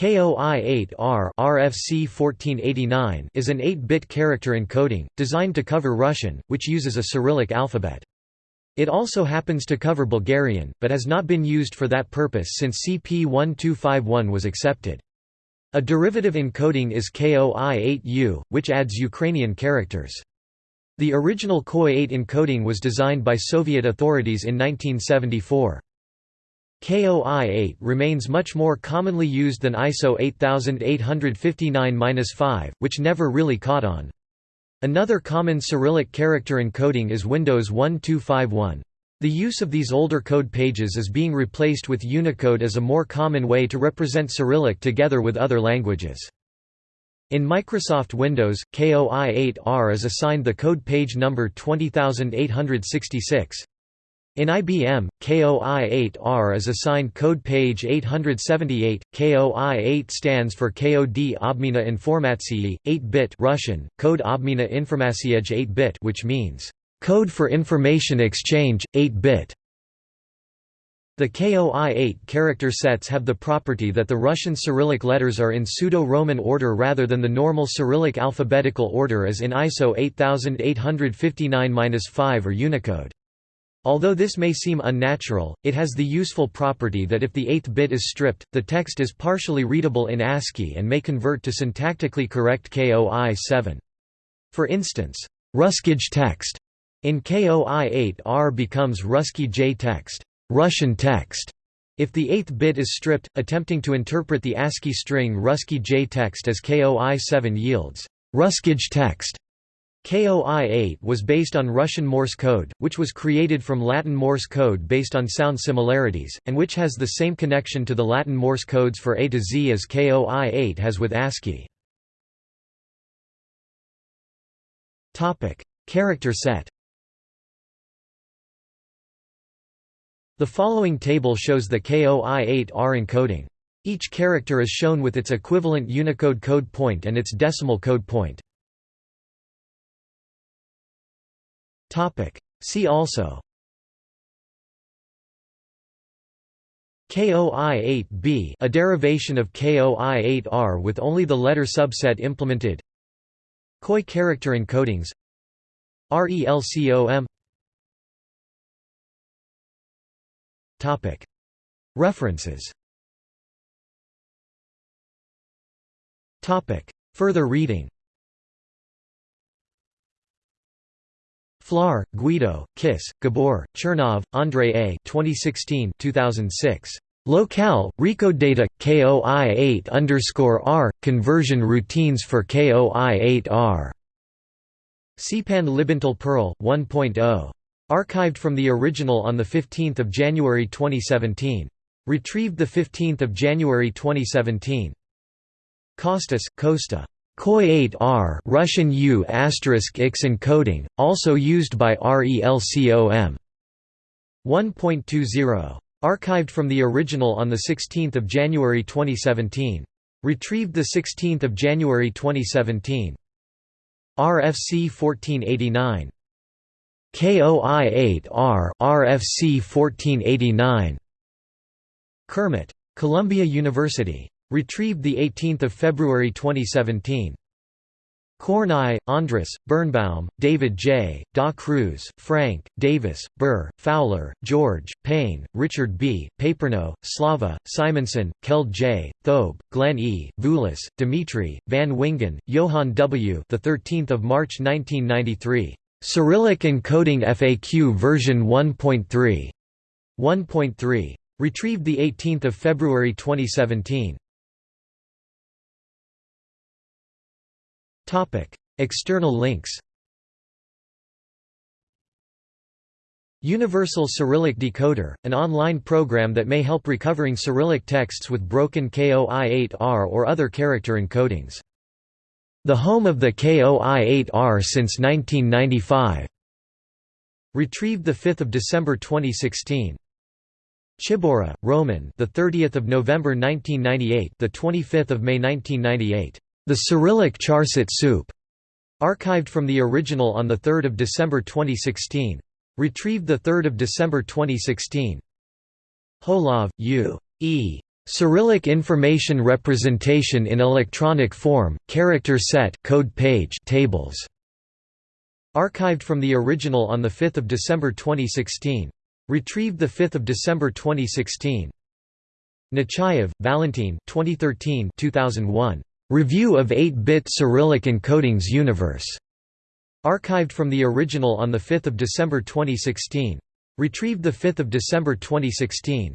KOI-8R RFC 1489 is an 8-bit character encoding, designed to cover Russian, which uses a Cyrillic alphabet. It also happens to cover Bulgarian, but has not been used for that purpose since CP1251 was accepted. A derivative encoding is KOI-8U, which adds Ukrainian characters. The original KOI-8 encoding was designed by Soviet authorities in 1974. KOI-8 remains much more commonly used than ISO 8859-5, which never really caught on. Another common Cyrillic character encoding is Windows 1251. The use of these older code pages is being replaced with Unicode as a more common way to represent Cyrillic together with other languages. In Microsoft Windows, KOI-8R is assigned the code page number 20866. In IBM, KOI-8R is assigned code page 878. KOI-8 stands for KOD Obmina Informatsiyi, 8-bit Russian, Code Obmina Informatsiej 8-bit which means code for information exchange 8-bit. The KOI-8 character sets have the property that the Russian Cyrillic letters are in pseudo-Roman order rather than the normal Cyrillic alphabetical order as in ISO 8859-5 or Unicode. Although this may seem unnatural, it has the useful property that if the eighth bit is stripped, the text is partially readable in ASCII and may convert to syntactically correct KOI 7. For instance, Ruskij text in KOI 8 R becomes Ruski J text, Russian text. If the eighth bit is stripped, attempting to interpret the ASCII string Ruski J text as KOI 7 yields Ruskij text. KOI-8 was based on Russian Morse code, which was created from Latin Morse code based on sound similarities, and which has the same connection to the Latin Morse codes for A to Z as KOI-8 has with ASCII. Character set The following table shows the KOI-8R encoding. Each character is shown with its equivalent Unicode code point and its decimal code point. See also. KOI-8b a derivation of KOI-8R with only the letter subset implemented. KOI character encodings. RELCOM Topic. References. Topic. Further reading Flohr, Guido, Kiss, Gabor, Chernov, Andrei A. 2016 2006. Locale, RecodeData, KOI8 R, conversion routines for KOI8R. CPAN Libintal Perl, 1.0. Archived from the original on 15 January 2017. Retrieved 15 January 2017. Costas, Costa. KOI-8R Russian U** X encoding, also used by RELCOM. 1.20. Archived from the original on 16 January 2017. Retrieved 16 January 2017. RFC 1489. KOI-8R RFC 1489. Kermit. Columbia University. Retrieved 18 February 2017. Kornai, Andras, Birnbaum, David J., Da Cruz, Frank, Davis, Burr, Fowler, George, Payne, Richard B., Paperno, Slava, Simonsen, Keld J., Thobe, Glenn E., Vulis, Dimitri, Van Wingen, Johann W. The 13th of March 1993. Cyrillic encoding FAQ version 1.3. 1.3. Retrieved 18 February 2017. External links Universal Cyrillic Decoder, an online program that may help recovering Cyrillic texts with broken KOI-8R or other character encodings. The home of the KOI-8R since 1995. Retrieved 5 December 2016. Czyborra, Roman. The 30th of November 1998. The 25th of May 1998. The Cyrillic Charset soup, archived from the original on 3 December 2016. Retrieved 3 December 2016. Holov, U. E. Cyrillic information representation in electronic form, character set code page tables. Archived from the original on 5 December 2016. Retrieved 5 December 2016. Nechayev, Valentin 2013 2001. Review of 8-bit Cyrillic encodings Universe. Archived from the original on 5 December 2016. Retrieved 5 December 2016.